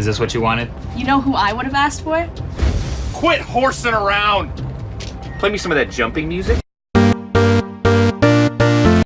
Is this what you wanted? You know who I would have asked for? Quit horsing around! Play me some of that jumping music.